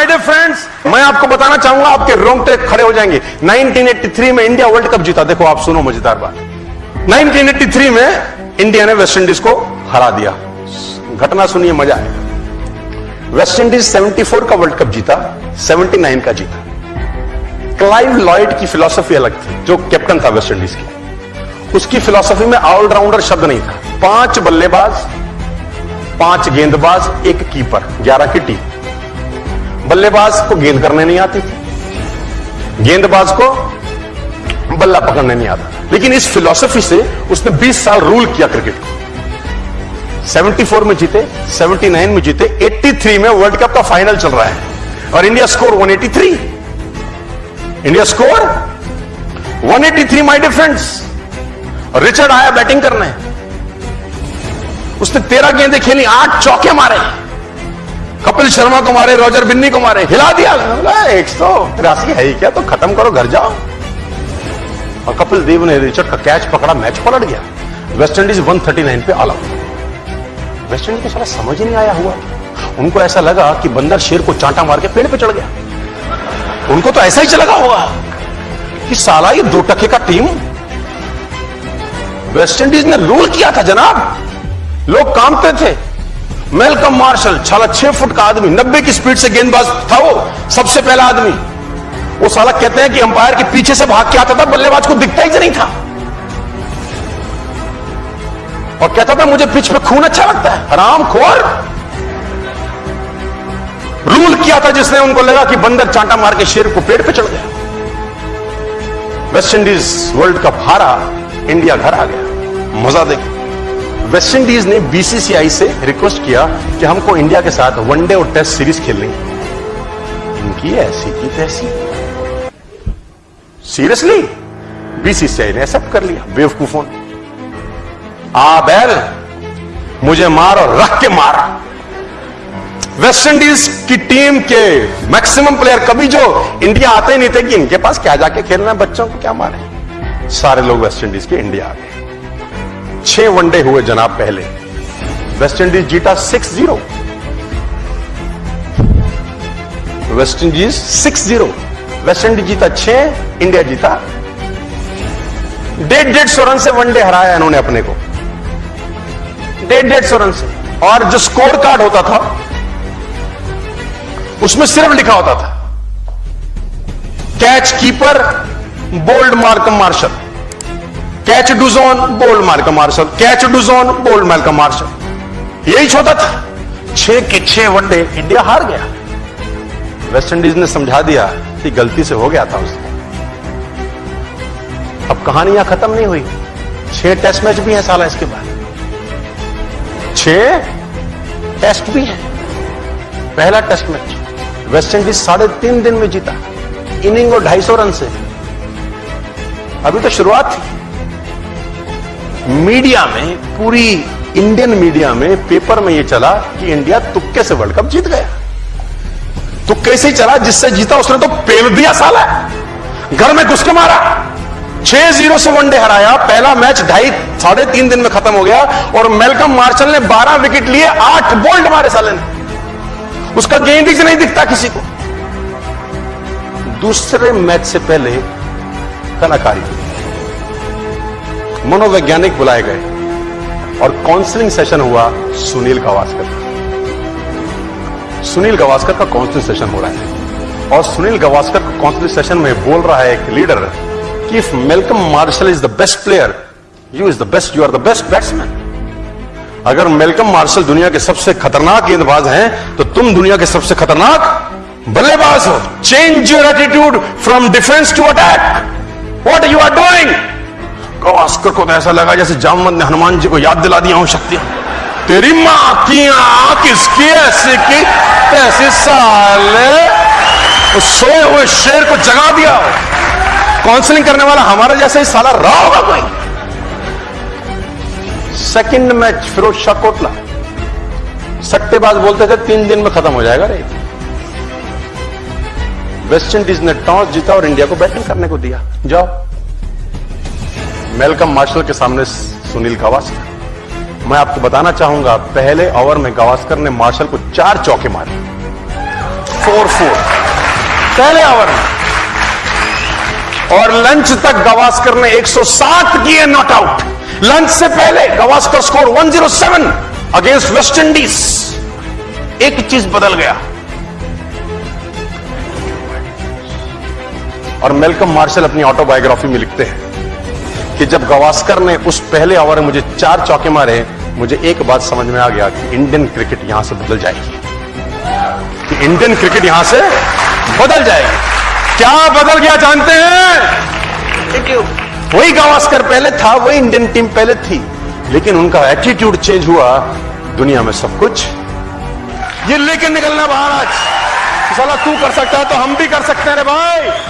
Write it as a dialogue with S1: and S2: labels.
S1: My dear friends मैं आपको बताना चाहूँगा, आपके रोंगटे खड़े हो जाएँगे। 1983 में इंडिया वर्ल्ड कप जीता। देखो, आप सुनो मज़ेदार बात। 1983 में इंडिया ने वेस्ट इंडीज को हरा दिया। घटना सुनिए, मज़ा आएगा। वेस्ट इंडीज 74 का वर्ल्ड कप जीता 79 का जीता। क्लाइव लॉयड की फिलॉसफी अलग थी, जो कैप्टन था वेस्ट इंडीज की। उसकी फिलॉसफी में ऑलराउंडर शब्द नहीं था। पाँच बल्लेबाज, पाँच गेंदबाज, एक कीपर ग्यारह की टीम बल्लेबाज को गेंद करने नहीं आती। थी गेंदबाज को बल्ला पकड़ने नहीं आता। लेकिन इस फिलॉसफी से उसने 20 साल रूल किया क्रिकेट को 74 में जीते 79 में जीते 83 में वर्ल्ड कप का फाइनल चल रहा है। और India score 183 India score 183 my difference Richard आया बैटिंग करने। उसने तेरह गेंदें खेली, आठ चौके मारे। कपिल शर्मा को मारे, रॉजर बिन्नी को मारे, हिला दिया। एक सौ तिरासी है ही क्या? तो खत्म करो, घर जाओ। और कपिल देव ने रिचर्ड का कैच पकड़ा, मैच पलट गया। वेस्ट इंडीज 139 पे ऑल आउट वेस्ट इंडीज को सारा समझ ही नहीं आया हुआ। उनको ऐसा लगा कि बंदर शेर को चांटा मार के पेड़ पे चढ़ गया। उनको तो ऐसा ही चला होगा कि साला ये दो टके का टीम। वेस्ट इंडीज ने रूल किया था, जनाब। लोग कामते थे। मेलकम मार्शल छाला छह फुट का आदमी, नब्बे की स्पीड से गेंदबाज था वो, सबसे पहला आदमी। वो साला कहते हैं कि अंपायर के पीछे से भाग के आता था, बल्लेबाज को दिखता ही नहीं था। और कहता था, मुझे पिच पे खून अच्छा लगता है, हराम खोर। रूल किया था जिसने, उनको लगा कि बंदर चांटा मार के शेर को पेड़ पे चढ़ गया। वेस्ट इंडीज वर्ल्ड कप हारा इंडिया घर आ गया। मज़ा देखो वेस्ट इंडीज ने बीसीसीआई से रिक्वेस्ट किया कि हमको इंडिया के साथ वनडे और टेस्ट सीरीज़ खेलनी इनकी ऐसी की तैसी। सीरियसली बीसीसीआई ने एक्सेप्ट कर लिया, बेवकूफों आ बैल मुझे मार और रख के मारा। वेस्ट इंडीज की टीम के मैक्सिमम प्लेयर कभी जो इंडिया आते ही नहीं थे कि इनके पास क्या जाके खेलना है, बच्चों को क्या मारे। सारे लोग वेस्ट इंडीज के इंडिया आ गए छह वनडे हुए जनाब पहले। वेस्टइंडीज जीता six zero West Indies six zero West Indies जीता छह, इंडिया जीता डेढ़ डेढ़ सौ रन से वनडे हराया इन्होंने अपने को। डेढ़ डेढ़ सौ रन से। और जो स्कोर कार्ड होता था, उसमें सिर्फ़ लिखा होता था, catch keeper, bowled Markram Marshall. Catch Dujon bowled का मार्शल कैच डुजोन बोल्ड का मार्शल यही छोटा था। छह के छह वनडे इंडिया हार गया। वेस्ट इंडीज ने समझा दिया कि गलती से हो गया था उसने अब कहानियाँ खत्म नहीं हुई। छह टेस्ट मैच भी हैं साला इसके बाद। छह टेस्ट भी है। पहला टेस्ट मैच वेस्ट इंडीज साढ़े तीन दिन में जीता। इनिंग और ढाई सौ रन से। अभी तो शुरुआत थी। मीडिया में, पूरी इंडियन मीडिया में पेपर में यह चला कि इंडिया तुक्के से वर्ल्ड कप जीत गया। तुक्के से ही चला, जिससे जीता उसने तो पेल दिया साला घर में घुस के मारा। छह ज़ीरो से वनडे हराया। पहला मैच ढाई, साढ़े तीन दिन में खत्म हो गया और मेलकम मार्शल ने बारह विकेट लिए, आठ बोल्ट मारे साले ने। उसका गेंद ही नहीं दिखता किसी को। दूसरे मैच से पहले कलाकारी मनोवैज्ञानिक बुलाए गए और काउंसलिंग सेशन हुआ सुनील गावस्कर सुनील गावस्कर का काउंसलिंग सेशन हो रहा है और सुनील गावस्कर का काउंसलिंग सेशन में बोल रहा है एक लीडर कि if Malcolm Marshall is the best player you is the best you are the best batsman अगर मेलकम मार्शल दुनिया के सबसे खतरनाक गेंदबाज हैं तो तुम दुनिया के सबसे खतरनाक बल्लेबाज हो। Change your attitude from defence to attack what you are doing Gavaskar को तो ऐसा लगा जैसे जामवंत ने हनुमान जी को याद दिला दिया हूँ शक्तियाँ तेरी माँ की आँख किसकी ऐसी की, ऐसे साले सोए हुए शेर को जगा दिया काउंसलिंग करने वाला हमारा जैसे ही साला रहा होगा कोई? Second match Firoz Shah Kotla. सट्टेबाज बोलते थे, तीन दिन में खत्म हो जाएगा रे। वेस्ट इंडीज ने टॉस जीता और इंडिया को बैटिंग करने को दिया। जाओ। मेलकम मार्शल के सामने सुनील गावस्कर। मैं आपको बताना चाहूँगा, पहले ओवर में गावस्कर ने मार्शल को चार चौके मारे। Four four. पहले ओवर में। और लंच तक गवास्कर ने 107 किए नॉट आउट लंच से पहले Gavaskar score 107 against West Indies एक चीज़ बदल गया। और मेलकम मार्शल अपनी ऑटोबायोग्राफी में लिखते हैं। कि जब गवास्कर ने उस पहले ओवर में मुझे चार चौके मारे, मुझे एक बात समझ में आ गया कि इंडियन क्रिकेट यहाँ से बदल जाएगी। कि इंडियन क्रिकेट यहाँ से बदल जाएगी। क्या बदल गया जानते हैं? वही गावस्कर पहले था, वही इंडियन टीम पहले थी। लेकिन उनका एटीट्यूड चेंज हुआ, दुनिया में सब कुछ ये लेके निकलना बाहर आज। साला तू कर सकता है तो हम भी कर सकते हैं रे भाई।